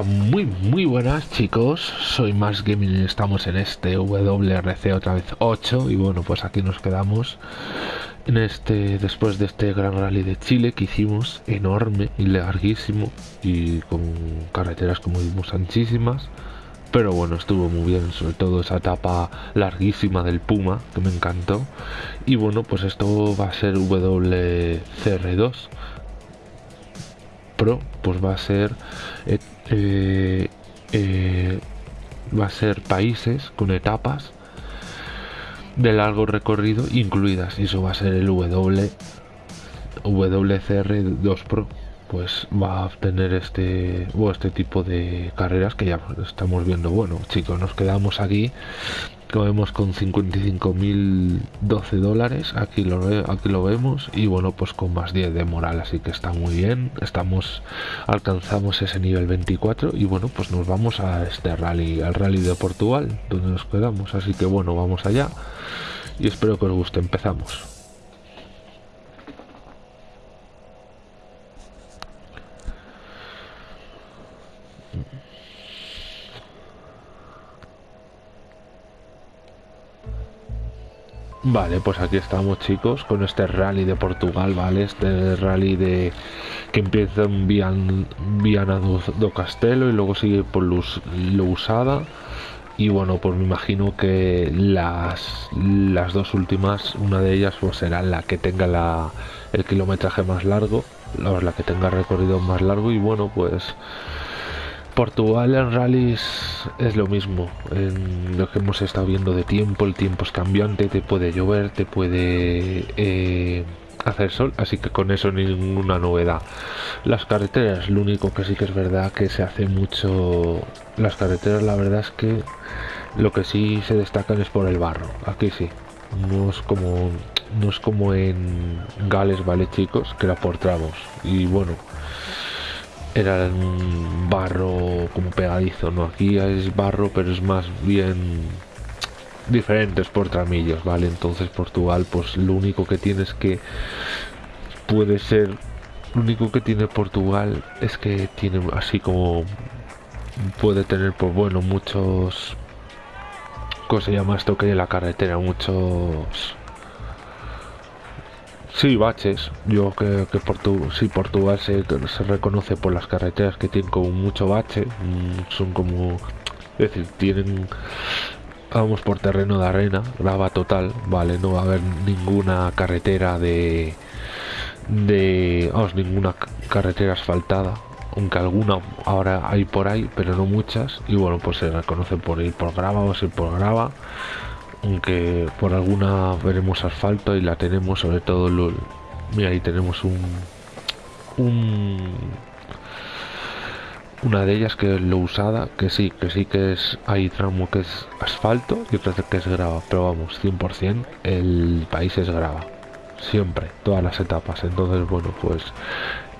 Muy muy buenas chicos, soy Más Gaming y estamos en este WRC otra vez 8 y bueno pues aquí nos quedamos en este después de este gran rally de Chile que hicimos enorme y larguísimo y con carreteras como vimos anchísimas. Pero bueno estuvo muy bien sobre todo esa etapa larguísima del Puma que me encantó. Y bueno pues esto va a ser WCR2 Pues va a ser eh, eh, eh, va a ser países con etapas de largo recorrido incluidas. Y eso va a ser el W WCR2 Pro. Pues va a tener este o este tipo de carreras que ya estamos viendo. Bueno chicos nos quedamos aquí lo vemos con 55.012 dólares aquí lo, aquí lo vemos y bueno pues con más 10 de moral así que está muy bien. Estamos alcanzamos ese nivel 24 y bueno pues nos vamos a este rally al rally de Portugal donde nos quedamos. Así que bueno vamos allá y espero que os guste. Empezamos Vale, pues aquí estamos chicos con este rally de Portugal, ¿vale? Este rally de que empieza en Viana do, Castelo y luego sigue por Luz, Lousada y bueno, pues me imagino que las, las dos últimas, una de ellas pues será la que tenga la, el kilometraje más largo, la que tenga recorrido más largo y bueno, pues Portugal en rallies es lo mismo, en lo que hemos estado viendo de tiempo, el tiempo es cambiante, te puede llover, te puede eh, hacer sol, así que con eso ninguna novedad. Las carreteras, lo único que sí que es verdad que se hace mucho, las carreteras la verdad es que lo que sí se destacan es por el barro, aquí sí, no es como, no es como en Gales, vale chicos, que era por tramos, y bueno era un barro como pegadizo, ¿no? Aquí es barro, pero es más bien diferentes por tramillos, ¿vale? Entonces Portugal, pues lo único que tiene es que puede ser, lo único que tiene Portugal es que tiene así como puede tener, pues bueno, muchos, ¿cómo se llama que en la carretera? Muchos Sí, baches. Yo que, que sí, Portugal se, se, reconoce por las carreteras que tienen como mucho bache. Mm, son como... Es decir, tienen... Vamos por terreno de arena, grava total, vale, no va a haber ninguna carretera de... de... vamos, ninguna carretera asfaltada, aunque alguna ahora hay por ahí, pero no muchas, y bueno, pues se reconoce por ir por grava o ir por grava aunque por alguna veremos asfalto y la tenemos sobre todo mira ahí tenemos un, un una de ellas que es lo usada que sí que sí que es hay tramo que es asfalto y otra que es grava pero vamos 100% el país es grava siempre todas las etapas. Entonces bueno pues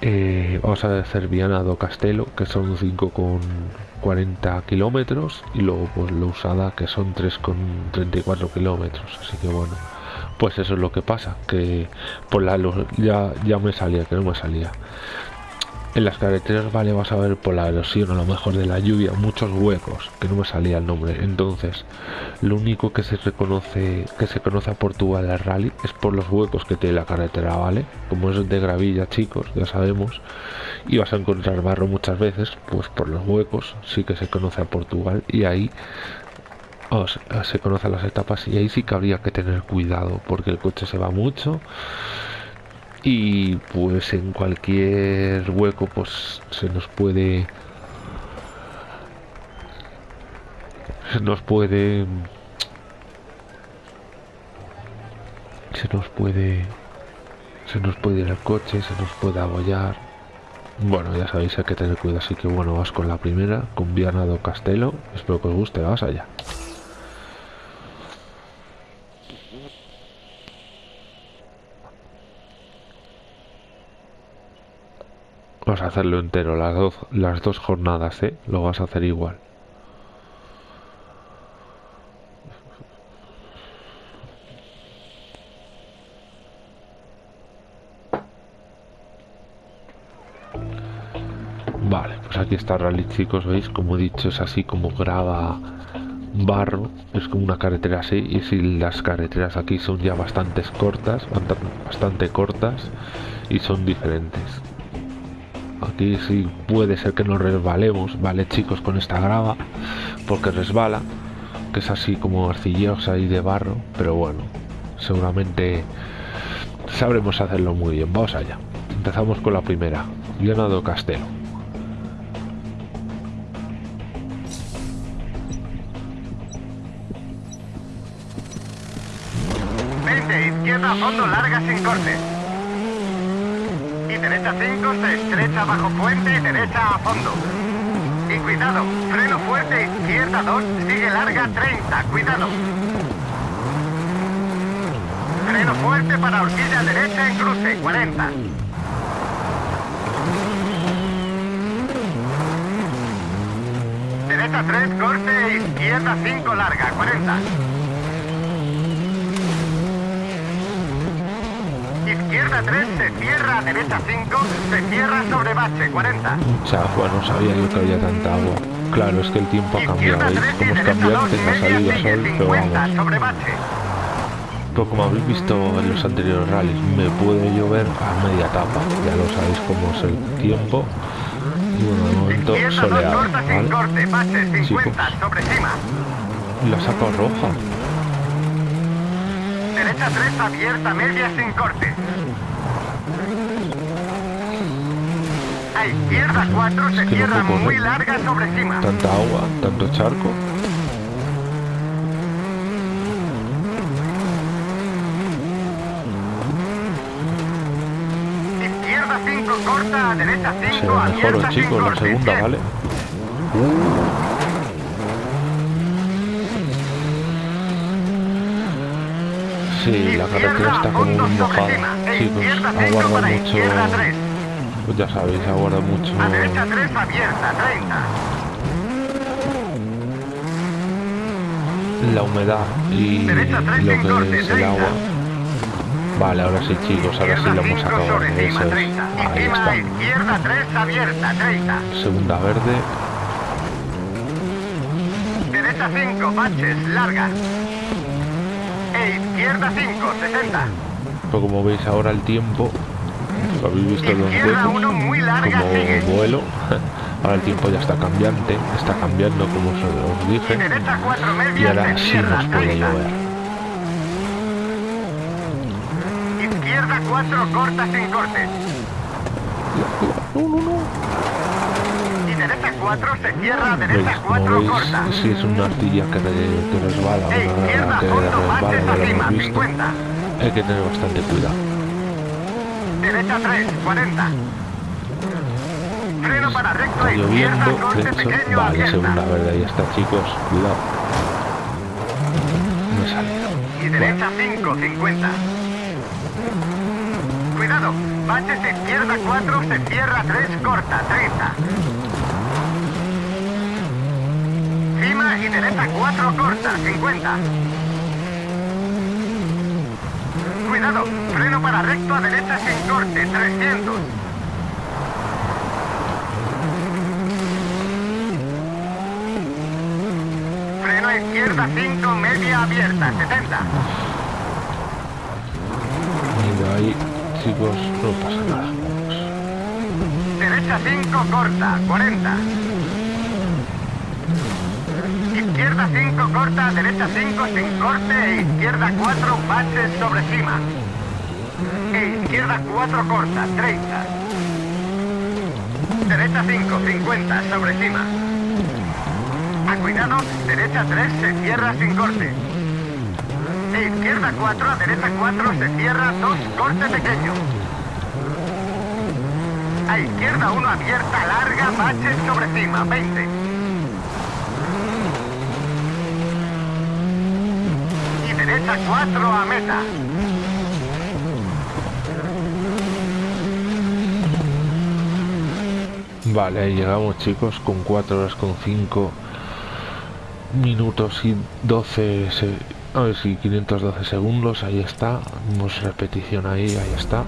eh, vamos a hacer Viana do Castelo que son 5,40 kilómetros y luego pues lo usada que son 3,34 kilómetros así que bueno pues eso es lo que pasa que por la luz ya, ya me salía que no me salía en las carreteras vale vas a ver por la erosión a lo mejor de la lluvia muchos huecos que no me salía el nombre. Entonces lo único que se reconoce que se conoce a Portugal al rally es por los huecos que tiene la carretera vale como es de gravilla chicos ya sabemos y vas a encontrar barro muchas veces pues por los huecos sí que se conoce a Portugal y ahí se conocen las etapas y ahí sí que habría que tener cuidado porque el coche se va mucho y pues en cualquier hueco pues se nos puede se nos puede se nos puede se nos puede ir el coche se nos puede abollar. Bueno ya sabéis hay que tener cuidado. Así que bueno vas con la primera con Viana do Castelo. Espero que os guste vamos allá Vas a hacerlo entero, las dos, las dos jornadas, ¿eh? Lo vas a hacer igual. Vale, pues aquí está Rally, chicos, ¿veis? Como he dicho, es así como graba barro, es como una carretera así, y si las carreteras aquí son ya bastante cortas, bastante cortas, y son diferentes. Aquí sí puede ser que nos resbalemos, ¿vale, chicos? Con esta grava, porque resbala, que es así como arcillosa y de barro, pero bueno, seguramente sabremos hacerlo muy bien. Vamos allá. Empezamos con la primera, Leonardo Castelo. fondo larga sin corte. Derecha 5 se estrecha bajo puente derecha a fondo. Y cuidado, freno fuerte izquierda 2, sigue larga 30, cuidado. Freno fuerte para horquilla derecha en cruce, 40. Derecha 3, corte, izquierda 5, larga, 40. Izquierda 3, se cierra, derecha 5, se cierra sobre bache, 40. Chafua, no sabía yo que había tanta agua. Claro, es que el tiempo ha cambiado, ¿veis? Como es cambiante, ha salido sol, pero vamos. Sobre bache. Pero como habéis visto en los anteriores rallies, me puede llover a media etapa. Ya lo sabéis cómo es el tiempo. Y bueno, de momento soleado, ¿vale? corte, bache, 50, Chicos. sobre cima. La saco roja. Derecha 3, abierta, media, sin corte. A izquierda 4, se cierra muy larga sobre cima. Tanta agua, tanto charco. Izquierda 5, corta, derecha 5, Se mejoró, abierta, chicos, la segunda. ¿vale? Sí, la carretera está como muy mojada. Chicos, aguarda mucho. Pues ya sabéis, aguarda mucho A derecha 3, abierta, 30. la humedad y lo que es el 30. agua. Vale, ahora sí, chicos, ahora sí lo hemos Izquierda 5 acabado. Eso es. 30. Y Ahí está. izquierda 3, abierta, 30. Segunda verde. Derecha 5, baches, larga. Izquierda 5, 60. Pues como veis ahora el tiempo, lo habéis visto los Izquierda huecos, 1, muy larga, como vuelo. Ahora el tiempo ya está cambiante, está cambiando como os dije. derecha 4, media, Y ahora sí nos puede 30. llover. Izquierda 4, corta sin corte. Y derecha 4, se cierra, derecha Como 4, veis, corta. si es una artilla que, que resbala, E izquierda, que fondo, resbala, hemos visto. 50. Hay que tener bastante cuidado. Derecha 3, 40. Freno para recto, Está izquierda, lloviendo, corte hecho, pequeño, vale, abierta. segunda verde, ahí está chicos, cuidado. Sale. Y derecha 5, 50. Cuidado, baches izquierda 4, se cierra 3, corta, 30. Y derecha 4, corta, 50. Cuidado, freno para recto a derecha sin corte, 300. Freno a izquierda 5, media abierta, 70. Y de ahí, chicos, no pasa nada. Derecha 5, corta, 40. Izquierda 5, corta, derecha 5, sin corte, e izquierda 4, baches sobre cima. E izquierda 4, corta, 30. Derecha 5, 50, sobre cima. A cuidado, derecha 3, se cierra sin corte. E izquierda 4, a derecha 4, se cierra 2, corte pequeño. A izquierda 1 abierta, larga, baches sobre cima, 20. Y derecha 4 a meta. Vale, ahí llegamos chicos con 4 horas con 5 minutos y 12 se- a ver si 512 segundos, ahí está, vamos repetición ahí, ahí está.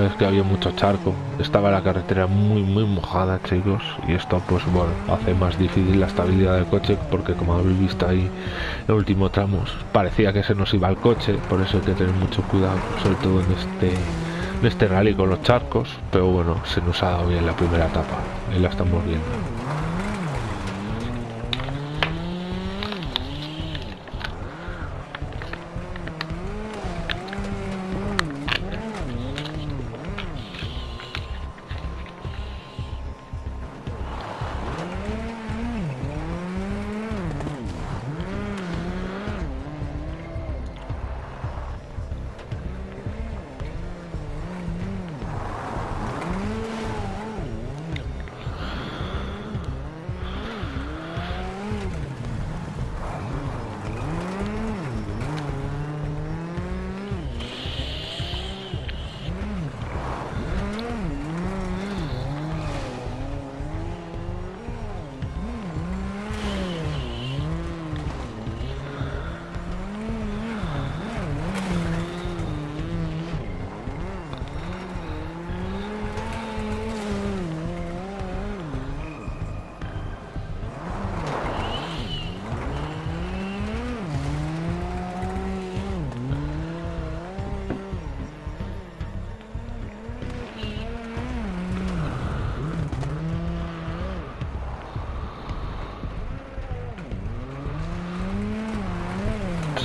Es que había mucho charco. Estaba la carretera muy, muy mojada, chicos. Y esto, pues bueno, hace más difícil la estabilidad del coche porque como habéis visto ahí el último tramo, parecía que se nos iba el coche. Por eso hay que tener mucho cuidado, sobre todo en este, en este rally con los charcos. Pero bueno, se nos ha dado bien la primera etapa. Ahí la estamos viendo.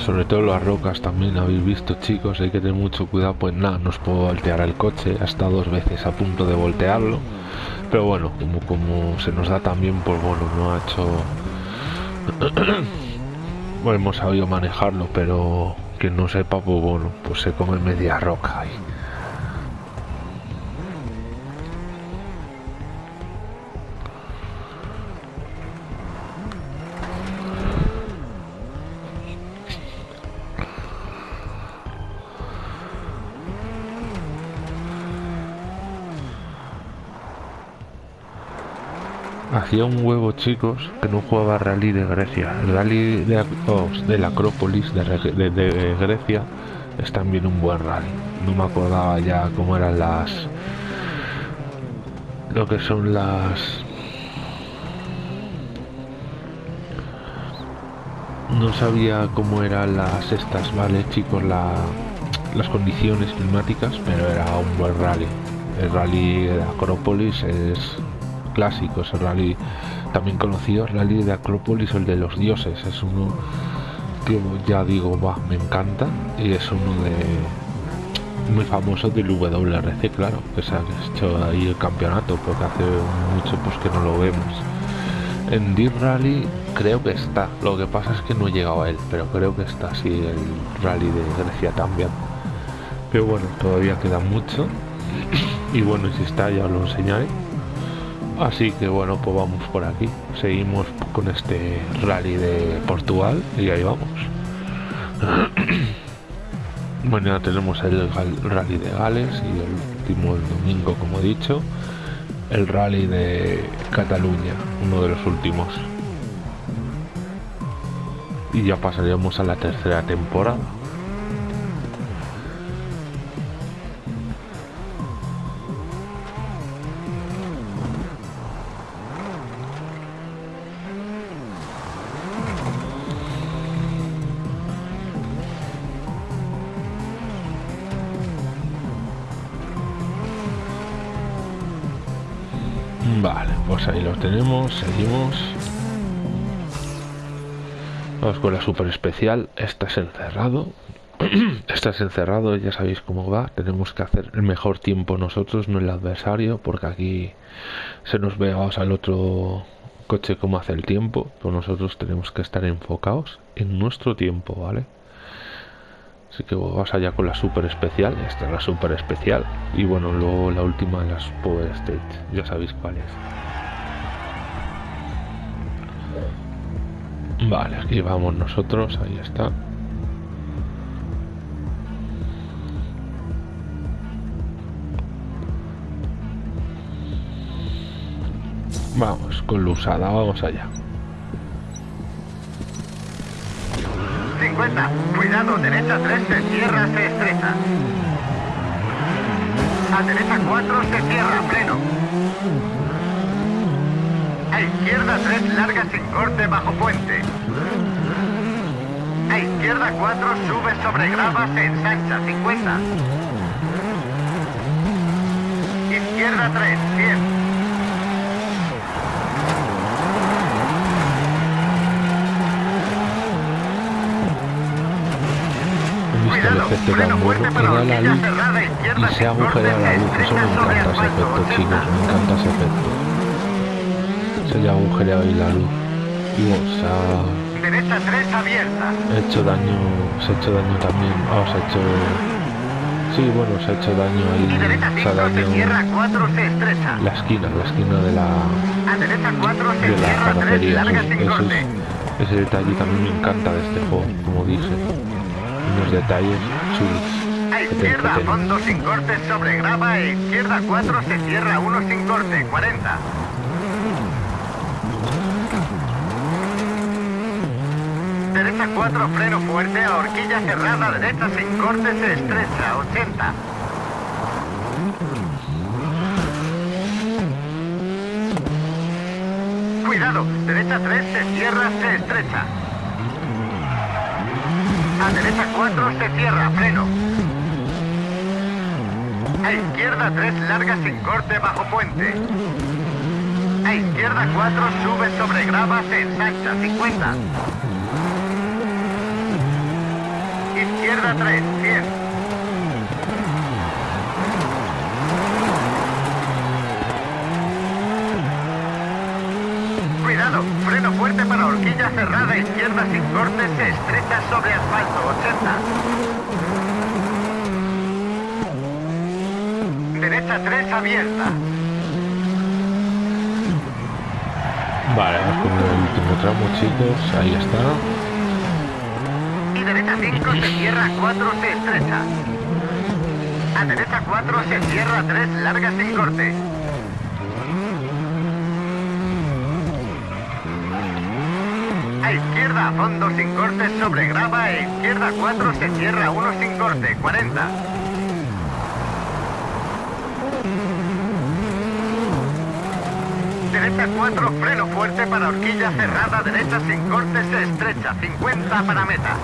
Sobre todo las rocas también habéis visto chicos hay que tener mucho cuidado pues nada no os puedo voltear el coche hasta dos veces a punto de voltearlo pero bueno como como se nos da también pues bueno no ha hecho bueno hemos sabido manejarlo pero que no sepa pues bueno pues se come media roca ahí hacía un huevo chicos que no jugaba rally de Grecia. El rally de, oh, la Acrópolis de, Grecia es también un buen rally. No me acordaba ya cómo eran las lo que son las no sabía cómo eran las estas vale chicos la, las condiciones climáticas pero era un buen rally. El rally de Acrópolis es clásicos, el rally también conocido, el rally de Acrópolis, el de los dioses, es uno que ya digo, va, me encanta y es uno de muy famoso del WRC, claro, que se ha hecho ahí el campeonato, porque hace mucho pues que no lo vemos. En Deep Rally creo que está, lo que pasa es que no he llegado a él, pero creo que está así el rally de Grecia también. Pero bueno, todavía queda mucho. Y bueno, si está ya lo enseñaré. Así que bueno, pues vamos por aquí. Seguimos con este rally de Portugal y ahí vamos. Mañana tenemos el rally de Gales y el último el domingo, como he dicho, el rally de Cataluña, uno de los últimos. Y ya pasaríamos a la tercera temporada. Vale, pues ahí los tenemos, seguimos. Vamos con la super especial. Esta es encerrado. Esta es encerrado, ya sabéis cómo va. Tenemos que hacer el mejor tiempo nosotros, no el adversario, porque aquí se nos ve vamos, al otro coche cómo hace el tiempo. Pero nosotros tenemos que estar enfocados en nuestro tiempo, ¿vale? Así que vamos allá con la super especial. Esta es la super especial. Y bueno, luego la última de las Power Stage. Ya sabéis cuál es. Vale, aquí vamos nosotros. Ahí está. Vamos, con la usada, vamos allá. 50. Cuidado, derecha 3, se cierra, se estrecha. A derecha 4 se cierra, freno. A izquierda 3 larga sin corte bajo puente. A izquierda 4 sube sobre grava, se ensancha, 50. Izquierda 3, 100. He visto el efecto tan bueno que da la luz y se agujera la luz. Eso me encanta ese efecto, chicos. Me encanta ese efecto. Se le agujera ahí la luz. Y o sea, Derecha 3 abierta. ha hecho daño, se ha hecho daño también. Ah, se ha hecho... Sí, bueno, se ha hecho daño Y ahí. Se 5 ha daño cierra, 4 se estrecha. la esquina, la esquina de la, A derecha 4 se de la cierra, 3 carrocería. Eso- es- ese detalle también me encanta de este juego, como dice. Unos detalles chulos. A izquierda, te- fondo sin corte sobre grava. A izquierda 4 se cierra, 1 sin corte, 40. Derecha 4, freno fuerte, a horquilla cerrada, derecha sin corte, se estrecha, 80. Cuidado, derecha 3 se cierra, se estrecha. A derecha 4 se cierra, freno. A izquierda 3 larga sin corte bajo puente. A izquierda 4 sube sobre grava, se ensancha, 50. Izquierda 3, 100. Freno fuerte para horquilla cerrada, izquierda sin corte, se estrecha sobre asfalto, 80. Derecha 3 abierta. Vale, vamos con el último tramo, chicos. Ahí está. Y derecha 5 se cierra, 4 se estrecha. A derecha 4 se cierra, 3 larga sin corte. A izquierda a fondo sin corte sobre grava, a izquierda 4 se cierra, 1 sin corte, 40. Derecha 4, freno fuerte para horquilla cerrada, derecha sin corte, se estrecha, 50 para meta.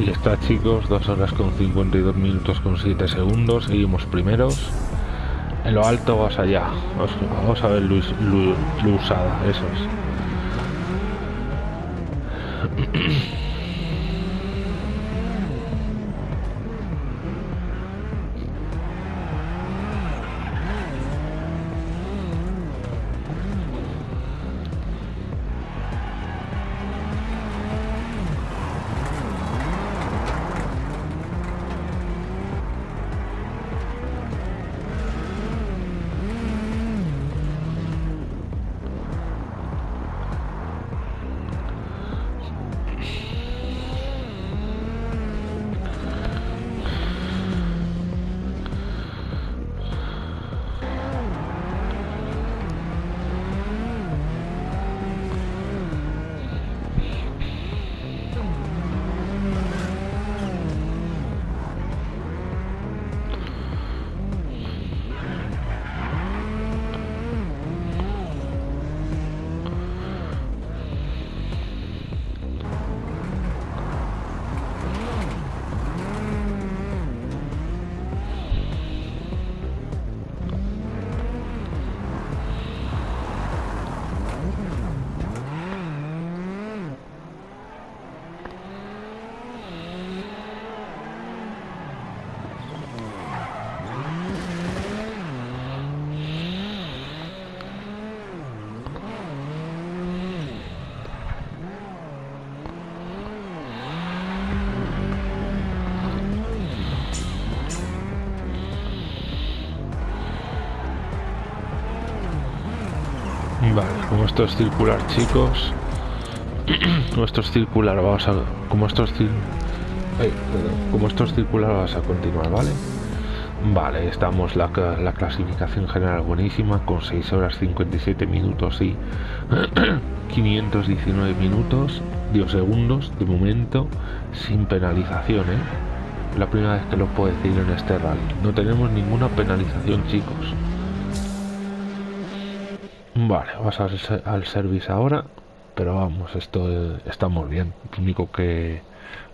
Ahí está, chicos. 2 horas con 52 minutos con 7 segundos. Seguimos primeros. En lo alto vas allá. Vamos, a ver Luis, Lu, Lusada, eso es. como esto es circular, chicos. como esto es circular, vamos a. Como esto es. Como esto es circular, a continuar, ¿vale? Vale, estamos la, la clasificación general buenísima con 6 horas 57 minutos y 519 minutos, 10 segundos de momento, sin penalización, ¿eh? La primera vez que lo puedo decir en este rally. No tenemos ninguna penalización, chicos. Vale, vas al, al service ahora, pero vamos, esto estamos bien. Lo único que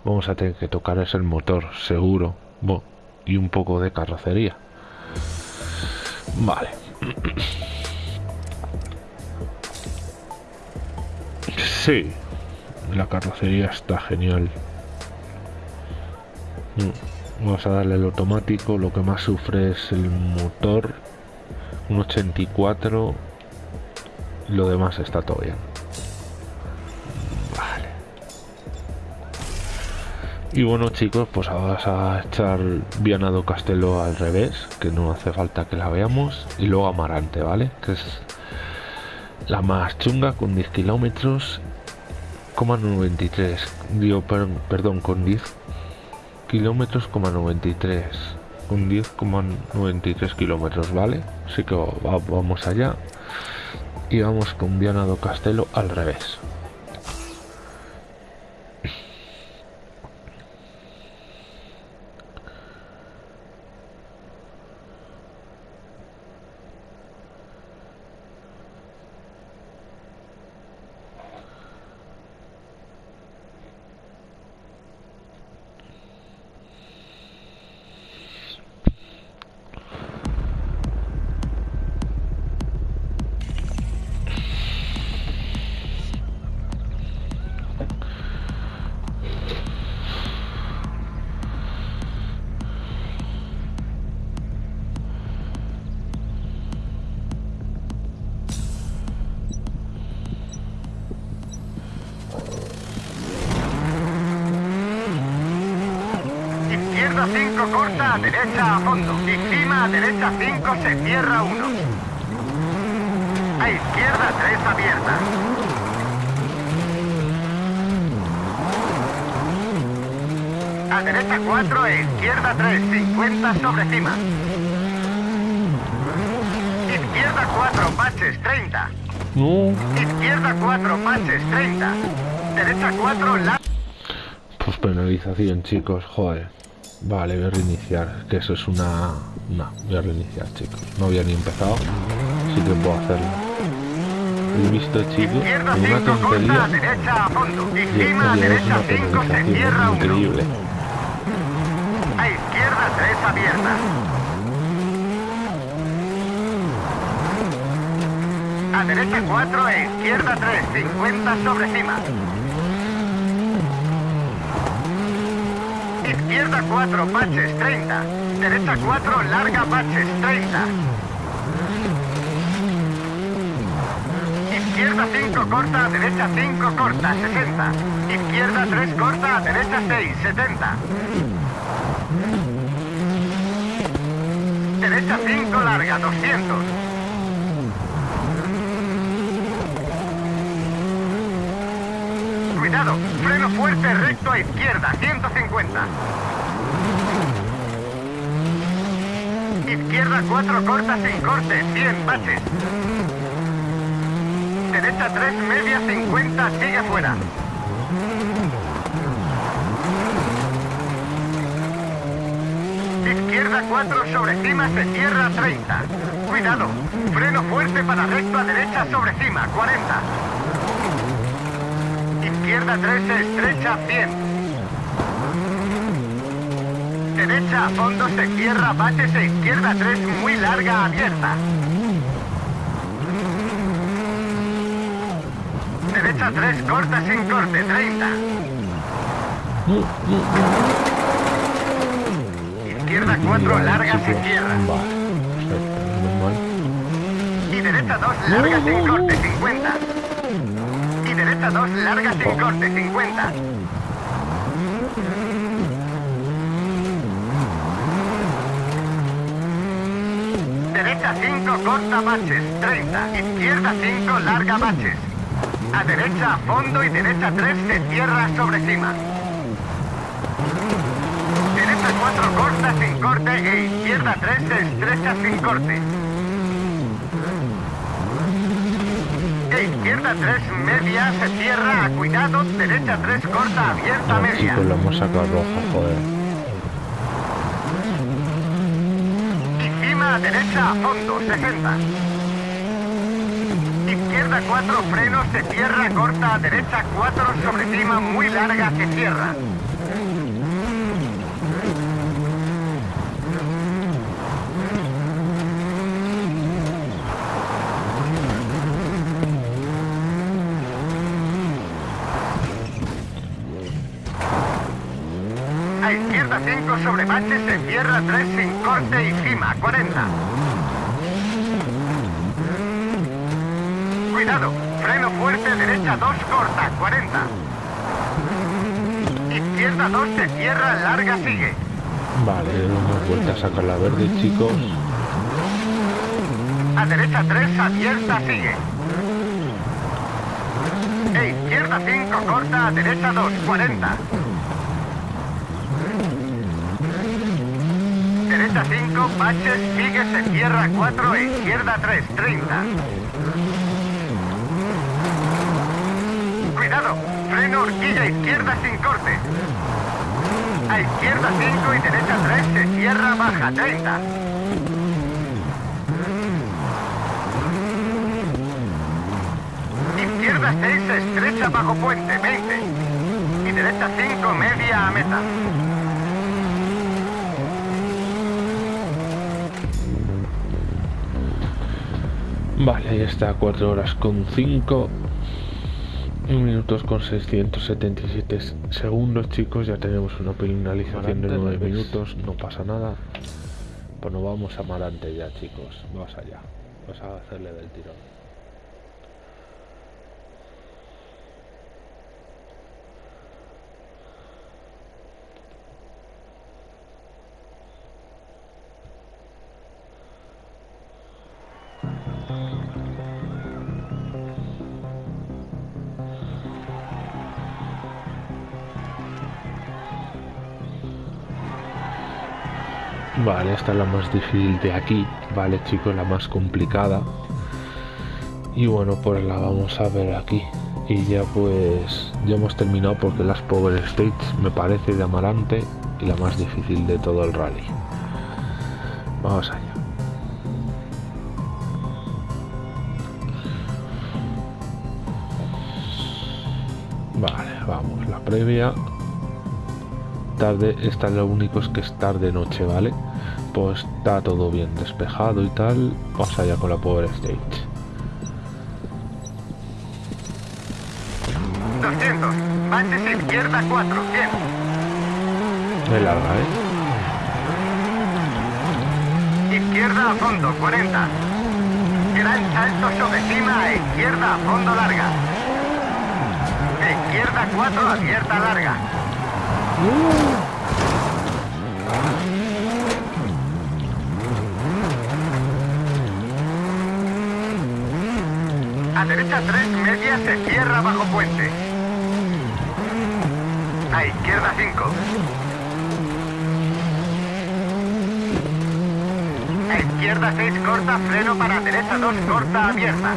vamos a tener que tocar es el motor, seguro. Bueno, y un poco de carrocería. Vale. Sí, la carrocería está genial. Mm, vamos a darle el automático, lo que más sufre es el motor. Un 84. Lo demás está todo bien. Y bueno chicos, pues ahora vas a echar Vianado Castelo al revés, que no hace falta que la veamos, y luego Amarante, ¿vale? Que es la más chunga con 10 kilómetros, 93, digo, perdón, con 10 kilómetros, 93, con 10,93 kilómetros, ¿vale? Así que vamos allá y vamos con Vianado Castelo al revés. Derecha a fondo. Encima a derecha 5 se cierra 1. A izquierda 3 abierta. A derecha 4 e izquierda 3, 50 sobre cima. Izquierda 4, baches 30. Izquierda 4, baches 30. Derecha 4, la... Pues penalización, chicos, joder. Vale, voy a reiniciar. Que eso es una... No, voy a reiniciar, chicos. No había ni empezado. Sí que puedo hacerlo. He visto, chicos, una tontería. Y esto ya es una penalización increíble. A izquierda 3 abierta. A derecha 4 e izquierda 3, 50 sobre cima. Izquierda 4, baches 30. Derecha 4, larga baches 30. Izquierda 5, corta, derecha 5, corta, 60. Izquierda 3, corta, derecha 6, 70. Derecha 5, larga, 200. Cuidado, freno fuerte recto a izquierda, 150. Izquierda 4 corta sin corte, 100 baches. Derecha 3 media 50, sigue fuera. Izquierda 4 sobre cima se cierra 30. Cuidado, freno fuerte para recto a derecha sobre cima, 40 izquierda 3 estrecha 100. Derecha a fondo se cierra, bátese izquierda 3 muy larga abierta. Derecha 3 corta sin corte 30. Izquierda 4 larga se cierra. Y derecha 2 larga sin corte 50 derecha 2, larga sin corte, 50. Derecha 5, corta baches, 30. Izquierda 5, larga baches. A derecha a fondo y derecha 3 se cierra sobre cima. Derecha 4 corta sin corte e izquierda 3 estrecha sin corte. E izquierda 3 media se cierra, cuidado, derecha 3 corta abierta media. chicos, lo hemos sacado rojo, joder. Y cima a derecha a fondo, 60. Izquierda 4 frenos se cierra, corta a derecha 4 sobre cima muy larga se cierra. 5 sobre bache se cierra 3 sin corte y cima 40. Cuidado, freno fuerte, derecha 2 corta 40. Izquierda 2 se cierra, larga sigue. Vale, hemos vuelto a sacar la verde, chicos. A derecha 3 abierta sigue. E izquierda 5 corta, a derecha 2 40. Derecha 5, baches, sigue, se cierra 4 e izquierda 3, 30. Cuidado, freno horquilla izquierda sin corte. A izquierda 5 y derecha 3 se cierra baja 30. Izquierda 6 estrecha bajo puente 20. Y derecha 5 media a meta. Vale, ahí está, 4 horas con 5 minutos con 677 segundos, chicos. Ya tenemos una penalización de 9 minutos, no pasa nada. Pues nos vamos a Marante ya, chicos. Vamos allá. Vamos a hacerle del tirón. Vale, esta es la más difícil de aquí, vale chicos, la más complicada. Y bueno, pues la vamos a ver aquí. Y ya pues, ya hemos terminado porque las Power States me parece de Amarante y la más difícil de todo el rally. Vamos allá. Vale, vamos, la previa tarde, esta lo único es que es tarde noche, ¿vale? Pues está todo bien despejado y tal. Vamos allá con la Power Stage. 200. Baches izquierda 4, 100. Es larga, ¿eh? Izquierda a fondo, 40. Gran salto sobre cima a izquierda a fondo larga. Izquierda 4, abierta larga. A derecha 3, media se cierra bajo puente. A izquierda 5. A izquierda 6 corta, freno para derecha 2 corta, abierta.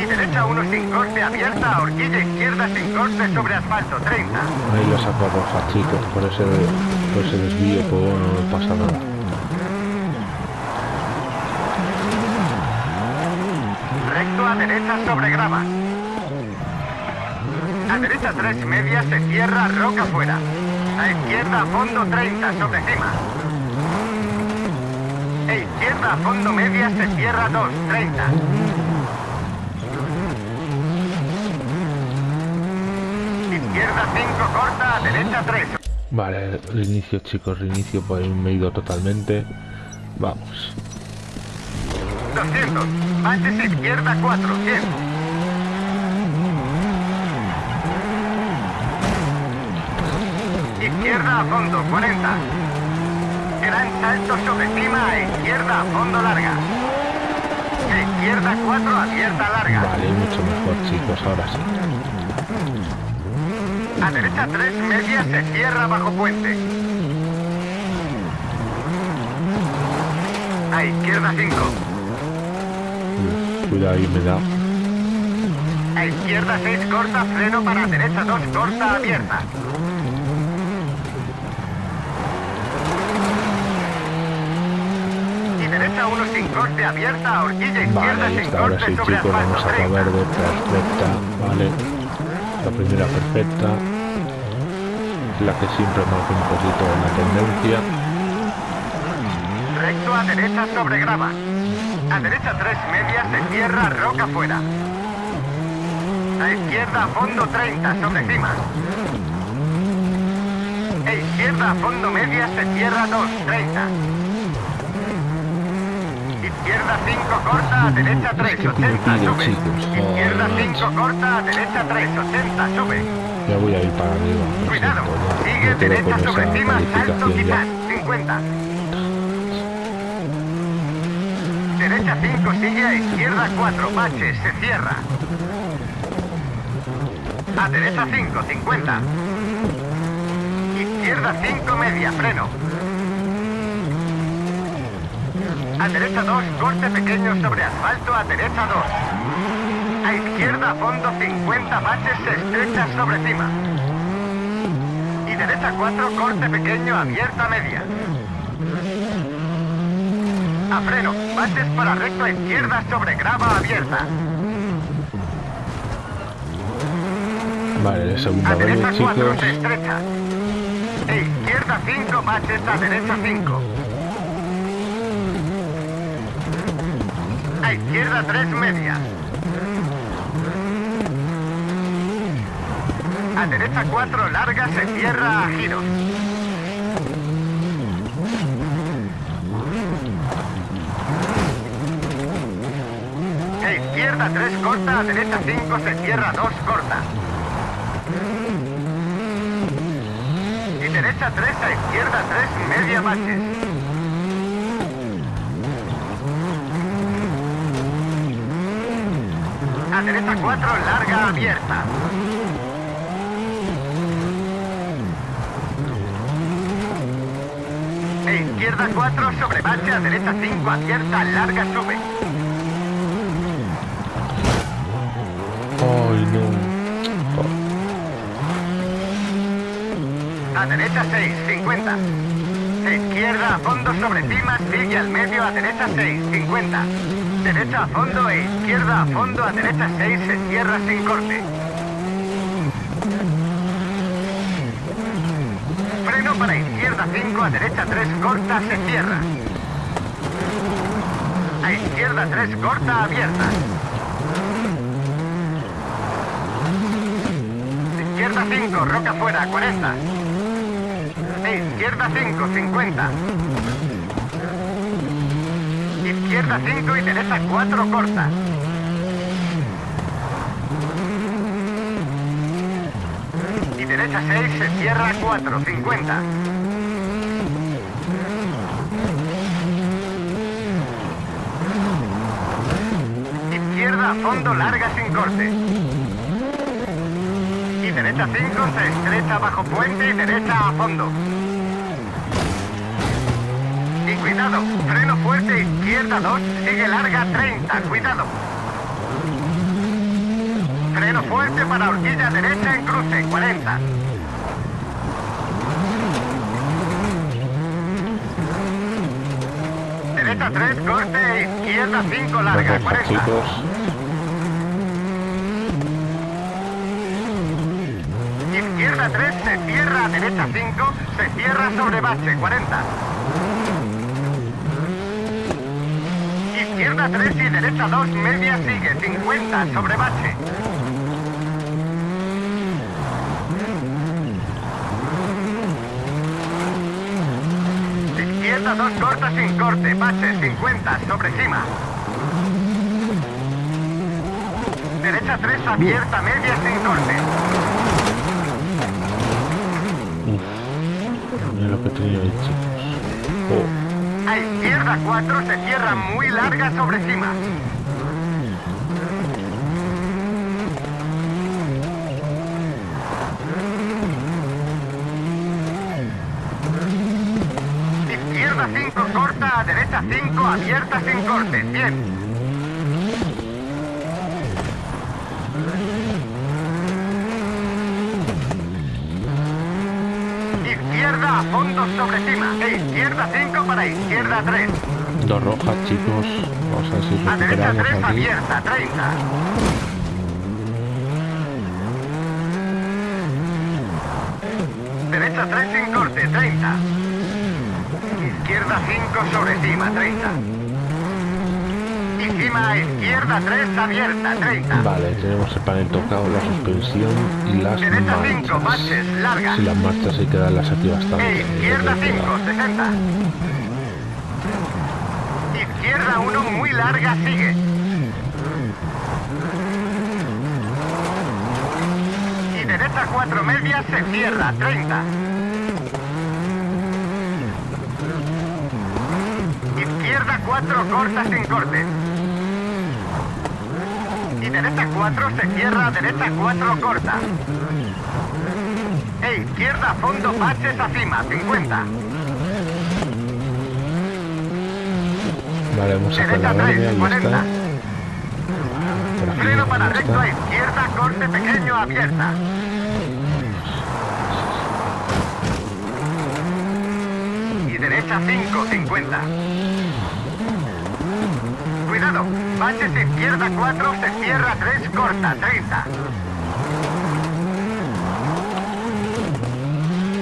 Y derecha 1 sin corte, abierta, horquilla izquierda sin corte sobre asfalto, 30. Ahí lo saco roja, chicos, por ese, por ese desvío, pues no pasa nada. Recto a derecha sobre grava. A derecha 3 media se cierra, roca fuera. A izquierda fondo 30 sobre cima. E izquierda fondo media se cierra 2, 30. Izquierda 5 corta, a derecha 3. Vale, reinicio, chicos, reinicio, pues me he ido totalmente. Vamos. 200. Baches izquierda 4, 100. Izquierda a fondo, 40. Gran salto sobre cima a izquierda a fondo larga. Izquierda 4, abierta larga. Vale, mucho mejor, chicos, ahora sí. A derecha 3 media se cierra bajo puente. A izquierda 5. Cuidado ahí, me da. A izquierda 6 corta, freno para derecha 2 corta, abierta. Y derecha 1 sin corte, abierta, horquilla izquierda Vale, sin ahora corte sí, sobre chicos, vamos a 30. verde, perfecta, vale. La primera perfecta. La que siempre marca un poquito la tendencia. Recto a derecha sobre grava. A derecha 3 media se cierra roca fuera. A izquierda fondo 30 sobre cima. E izquierda fondo media se cierra 2, 30. Izquierda 5 corta, a derecha 3, que 80 pide, sube. Izquierda Joder, 5 corta, a derecha 3, 80 sube. Ya voy a ir para arriba. Cuidado, ya. sigue derecha sobre cima, salto quitar, ya. 50. Derecha 5 sigue a izquierda 4, bache, se cierra. A derecha 5, 50. Izquierda 5, media, freno. A derecha 2, corte pequeño sobre asfalto, a derecha 2. A izquierda fondo 50 baches se estrecha sobre cima. Y derecha 4, corte pequeño, abierta media. A freno, baches para recto a izquierda sobre grava abierta. Vale, segunda A vez, 4 chicos. se estrecha. E izquierda 5, baches a derecha 5. A izquierda 3, media. A derecha 4, larga, se cierra a giros. Izquierda 3, corta, a derecha 5, se cierra 2, corta. Y derecha 3 a izquierda 3, media baches. A derecha 4, larga abierta. E izquierda 4, sobre bache, a derecha 5, abierta, larga, sube. A derecha 6, 50. E izquierda a fondo sobre cima, sigue al medio a derecha 6, 50. Derecha a fondo e izquierda a fondo a derecha 6, se cierra sin corte. Freno para izquierda 5, a derecha 3, corta, se cierra. A izquierda 3, corta, abierta. Izquierda 5, roca fuera, 40. E izquierda 5, 50. Izquierda 5 y derecha 4, corta. Y derecha 6, se cierra 4, 50. Izquierda a fondo, larga sin corte. Derecha 5 se estrecha bajo puente y derecha a fondo. Y cuidado, freno fuerte, izquierda 2, sigue larga 30, cuidado. Freno fuerte para horquilla derecha en cruce, 40. Derecha 3, corte, izquierda 5, larga, Perfecto, 40. Se cierra a derecha 5, se cierra sobre bache, 40. Izquierda 3 y derecha 2, media sigue, 50, sobre bache. Izquierda 2, corta sin corte, bache, 50, sobre cima. Derecha 3, abierta, media sin corte. Oh. A izquierda 4 se cierra muy larga sobre cima. Izquierda 5 corta, a derecha 5 abierta sin corte. Bien. A fondo sobre cima. E izquierda 5 para izquierda 3. Dos rojas, chicos. Vamos a ver si A derecha 3, recuperamos aquí. abierta 30. Derecha 3 sin corte, 30. Izquierda 5 sobre cima, 30. Y cima a izquierda 3 abierta, 30. Vale, tenemos el panel tocado, la suspensión y las Derecha 5, marchas. baches, larga. Si las marchas hay que darlas aquí bastante. E izquierda eh, 5, 60. Izquierda 1 muy larga, sigue. Y derecha 4 medias se cierra, 30. Izquierda 4 corta sin corte. Derecha 4 se cierra, derecha 4 corta. E izquierda fondo baches a cima, 50. Vale, vamos a Derecha verde, 3, ahí 40. está. Por aquí, Freno para recto a izquierda, corte pequeño abierta. Y derecha 5, 50. Cuidado, baches izquierda 4, se cierra 3, corta, 30.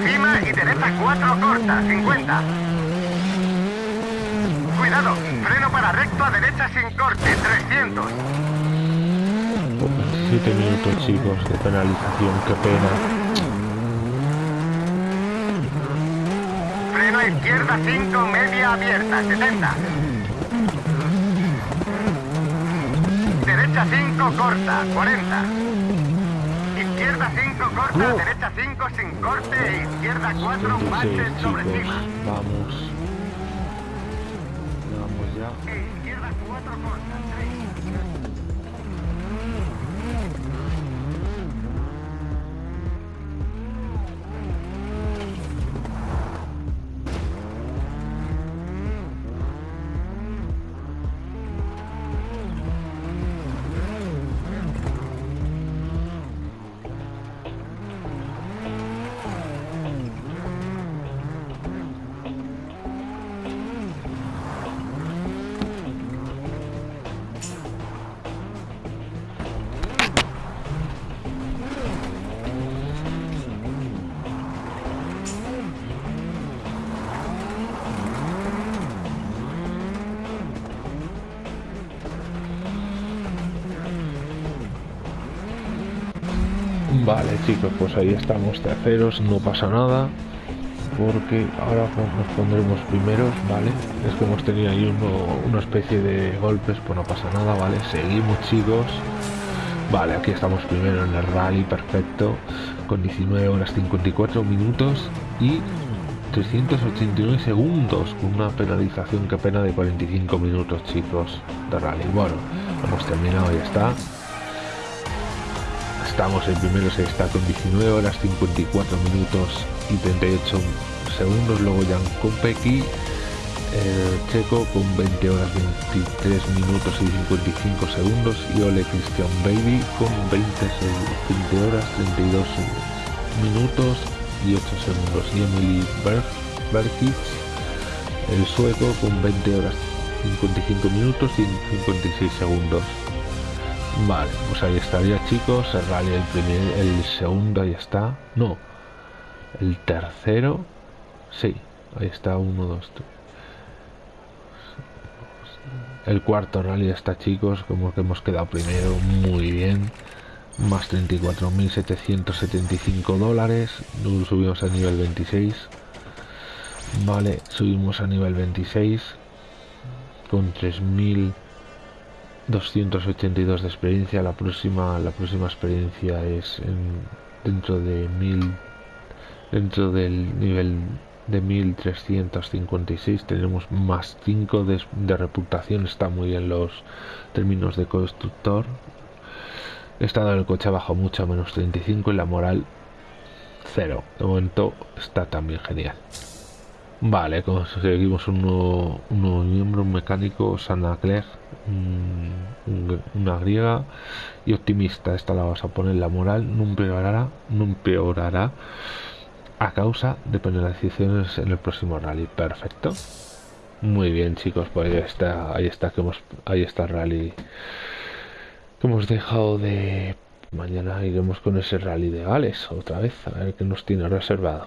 Cima y derecha 4, corta, 50. Cuidado, freno para recto a derecha sin corte, 300. Por 27 minutos, chicos, de penalización. Qué pena. Freno izquierda 5, media abierta, 70. Derecha 5, corta, 40. Izquierda 5, corta, derecha 5 sin corte e izquierda 4, 26, baches sobre cima. Vamos Vale, chicos, pues ahí estamos terceros, no pasa nada. Porque ahora pues, nos pondremos primeros, ¿vale? Es que hemos tenido ahí uno- una especie de golpes, pues no pasa nada, ¿vale? Seguimos, chicos. Vale, aquí estamos primero en el rally, perfecto. Con 19 horas 54 minutos y 389 segundos. Con una penalización, que pena, de 45 minutos, chicos, de rally. Bueno, hemos terminado, ya está. Estamos en primero, se está con 19 horas 54 minutos y 38 segundos. Luego Jan Kopecky, eh, Checo con 20 horas 23 minutos y 55 segundos. Y Ole Christian Baby con 20, se- 20 horas 32 minutos y 8 segundos. Y Emily Berg, Berkic, el sueco con 20 horas 55 minutos y 56 segundos. Vale, pues ahí estaría chicos, el rally el primer, el segundo ahí está. No, el tercero, sí, ahí está uno, dos, tres. El cuarto rally está chicos, como que hemos quedado primero, muy bien. Más 34.775 dólares, subimos a nivel 26. Vale, subimos a nivel 26 con 3.000 282 de experiencia. La próxima la próxima experiencia es en- dentro de 1000 dentro del nivel de 1356 tenemos más 5 de, reputación. Está muy bien los términos de constructor. El estado del coche ha bajado mucho menos 35 y la moral cero. De momento está también genial. Vale, conseguimos un nuevo, un miembro, un mecánico, Sana Clegg, una griega y optimista. Esta la vas a poner la moral, no empeorará, no empeorará a causa de penalizaciones en el próximo rally. Perfecto. Muy bien, chicos, pues ahí está, ahí está que hemos, ahí está el rally que hemos dejado de mañana iremos con ese rally de Gales otra vez a ver qué nos tiene reservado.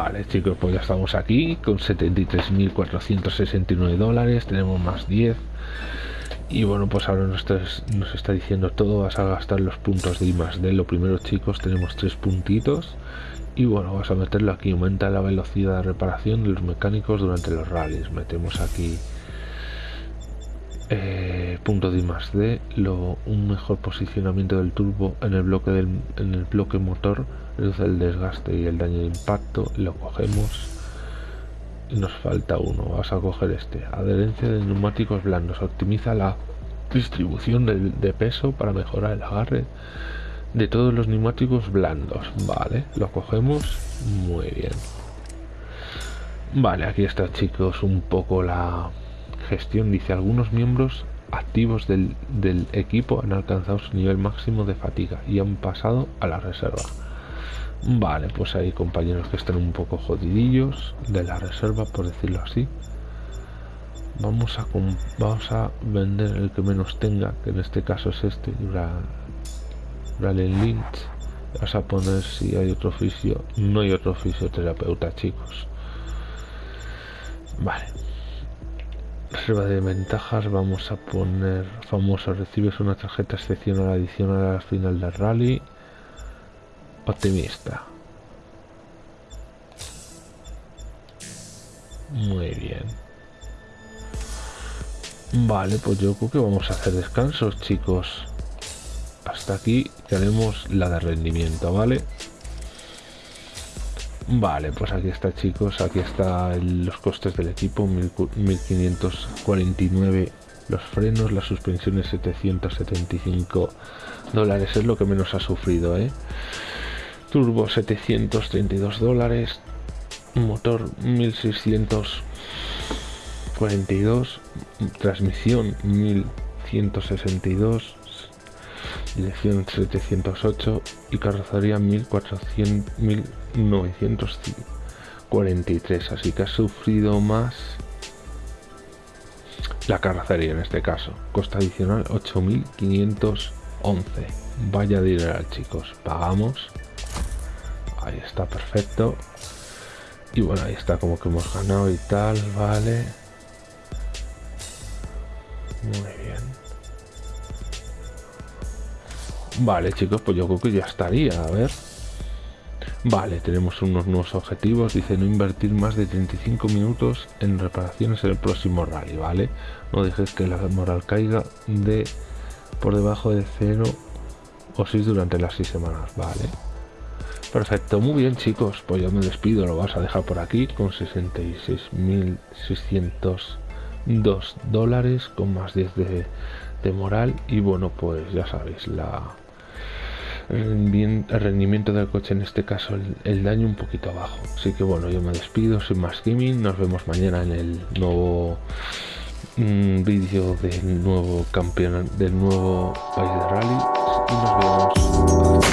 Vale chicos, pues ya estamos aquí con 73.469 dólares, tenemos más 10 y bueno pues ahora nos está, nos está diciendo todo, vas a gastar los puntos de I más D, lo primero chicos tenemos tres puntitos. Y bueno vas a meterlo aquí, aumenta la velocidad de reparación de los mecánicos durante los rallies, metemos aquí eh, punto de más D, un mejor posicionamiento del turbo en el bloque del en el bloque motor reduce el desgaste y el daño de impacto, lo cogemos. Y nos falta uno, vamos a coger este, adherencia de neumáticos blandos, optimiza la distribución de, peso para mejorar el agarre de todos los neumáticos blandos, vale, lo cogemos. Muy bien. Vale, aquí está chicos un poco la gestión, dice algunos miembros activos del, del equipo han alcanzado su nivel máximo de fatiga y han pasado a la reserva. Vale, pues hay compañeros que están un poco jodidillos de la reserva, por decirlo así. Vamos a, vamos a vender el que menos tenga, que en este caso es este, Rally Lynch. Vas a poner si hay otro oficio. No hay otro fisioterapeuta, chicos. Vale. Reserva de ventajas, vamos a poner famoso. Recibes una tarjeta excepcional adicional al final del rally optimista. Muy bien. Vale, pues yo creo que vamos a hacer descansos, chicos. Hasta aquí tenemos la de rendimiento, ¿vale? Vale, pues aquí está, chicos. Aquí están los costes del equipo. 1549 los frenos, las suspensiones 775 dólares. Es lo que menos ha sufrido, ¿eh? turbo 732 dólares motor 1642 transmisión 1162 dirección 708 y carrocería 1400 1943 así que ha sufrido más la carrocería en este caso. Costa adicional 8511 vaya dinero chicos. Pagamos. Ahí está perfecto. Y bueno ahí está como que hemos ganado y tal vale. Muy bien vale chicos pues yo creo que ya estaría a ver Vale, tenemos unos nuevos objetivos. Dice no invertir más de 35 minutos en reparaciones en el próximo rally, ¿vale? No dejes que la moral caiga de por debajo de 0 o 6 durante las 6 semanas, ¿vale? Perfecto, muy bien chicos, pues yo me despido, lo vas a dejar por aquí con 66.602 dólares con más 10 de, moral y bueno pues ya sabéis la el rendimiento del coche en este caso el, daño un poquito abajo. Así que bueno yo me despido sin más gaming nos vemos mañana en el nuevo mm, vídeo del nuevo campeón del nuevo país de rally y nos vemos